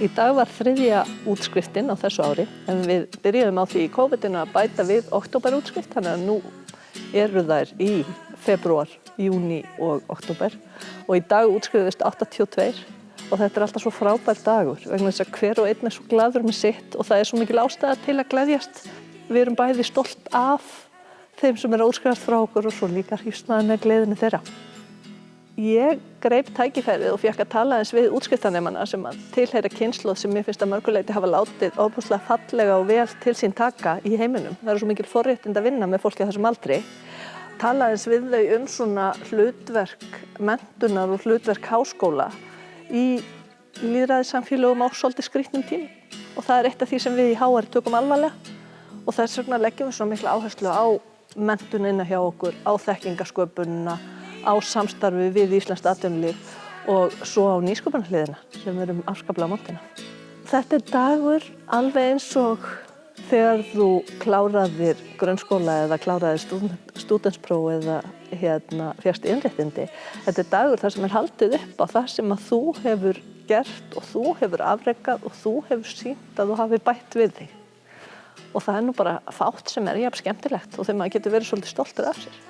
Í dag var þriðja útskriftin á þessu ári en við byrjuðum á því í COVID-19 að bæta við oktoberútskrift þannig að nú eru þær í februar, júni og oktober og í dag útskriðist 82 og þetta er alltaf svo frábær dagur vegna þess að hver og einn er svo gladur með sitt og það er svo mikil ástæða til að gleðjast. Við erum bæði stolt af þeim sem er útskrifast frá okkur og svo líka hýstnaði með gleðinu þeirra. Ég greip tækifærið og fekk að tala eins við útskriftanemana sem að tilheyra kynsloð sem mér finnst að mörguleiti hafa látið óbúslega fallega og vel til sín taka í heiminum. Það eru svo mikil forréttind að vinna með fólki á þessum aldri. Tala eins við þau um svona hlutverk mentunar og hlutverk háskóla í líðræðissamfélögum á svolítið skrítnum tím og það er eitt af því sem við í HR tökum alvarlega og þess vegna leggjum við svona mikla áherslu á mentunina hjá okkur, á þekkingasköpununa á samstarfi við Íslands atvinnulíf og svo á nýsköpunarliðina sem við erum afskaplega mótina. Þetta er dagur alveg eins og þegar þú kláraðir grunnskóla eða kláraðir stúdenspróf eða hérna, fjast innréttindi. Þetta er dagur þar sem er haldið upp á það sem að þú hefur gert og þú hefur afreikað og þú hefur sínt að þú hafi bætt við þig. Og það er nú bara fátt sem er jafn skemmtilegt og þegar maður getur verið svolítið stoltur af sér.